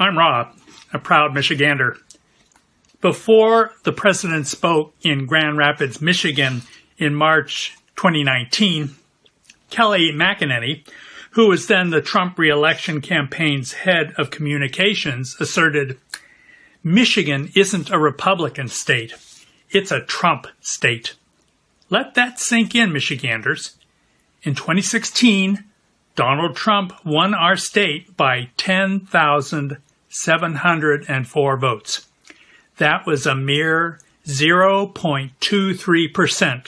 I'm Rob, a proud Michigander. Before the president spoke in Grand Rapids, Michigan in March 2019, Kayleigh McEnany, who was then the Trump reelection campaign's head of communications, asserted Michigan isn't a Republican state, it's a Trump state. Let that sink in, Michiganders. In 2016, Donald Trump won our state by 10,704 votes. That was a mere 0.23%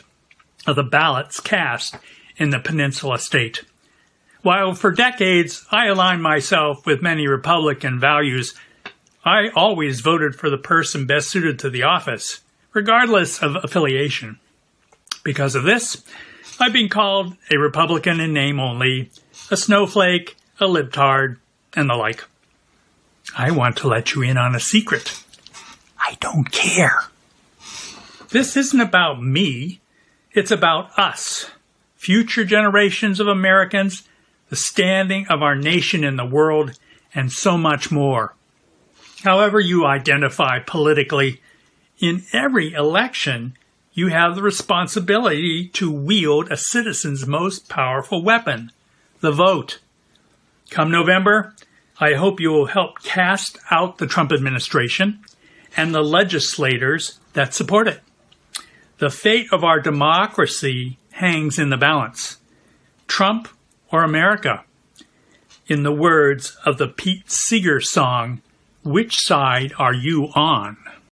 of the ballots cast in the Peninsula State. While for decades I aligned myself with many Republican values, I always voted for the person best suited to the office, regardless of affiliation. Because of this, I've been called a Republican in name only, a snowflake, a libtard, and the like. I want to let you in on a secret. I don't care. This isn't about me. It's about us, future generations of Americans, the standing of our nation in the world, and so much more. However you identify politically, in every election, you have the responsibility to wield a citizen's most powerful weapon, the vote. Come November, I hope you will help cast out the Trump administration and the legislators that support it. The fate of our democracy hangs in the balance. Trump or America? In the words of the Pete Seeger song, which side are you on?